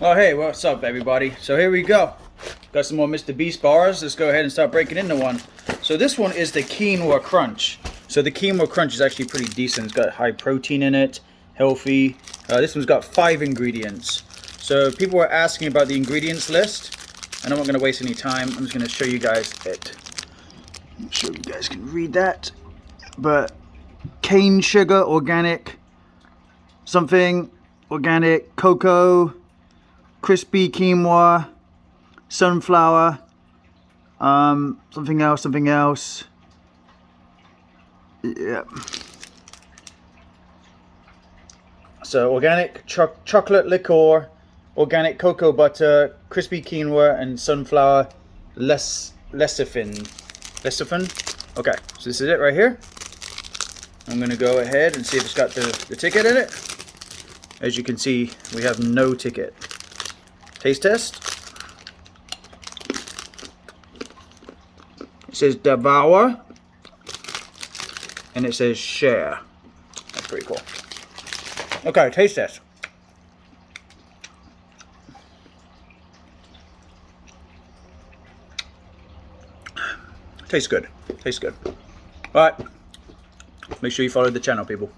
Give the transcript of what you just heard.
Oh hey, what's up everybody? So here we go. Got some more Mr. Beast bars. Let's go ahead and start breaking into one. So this one is the quinoa crunch. So the quinoa crunch is actually pretty decent. It's got high protein in it, healthy. Uh, this one's got five ingredients. So people were asking about the ingredients list. And I'm not going to waste any time. I'm just going to show you guys it. I'm sure you guys can read that. But cane sugar, organic, something, organic, cocoa, crispy quinoa, sunflower, um, something else, something else. Yeah. So organic cho chocolate liqueur, organic cocoa butter, crispy quinoa, and sunflower less lecithin. Lecithin? Okay, so this is it right here. I'm gonna go ahead and see if it's got the, the ticket in it. As you can see, we have no ticket. Taste test. It says devour. And it says share. That's pretty cool. Okay, taste test. Tastes good. Tastes good. Alright. Make sure you follow the channel, people.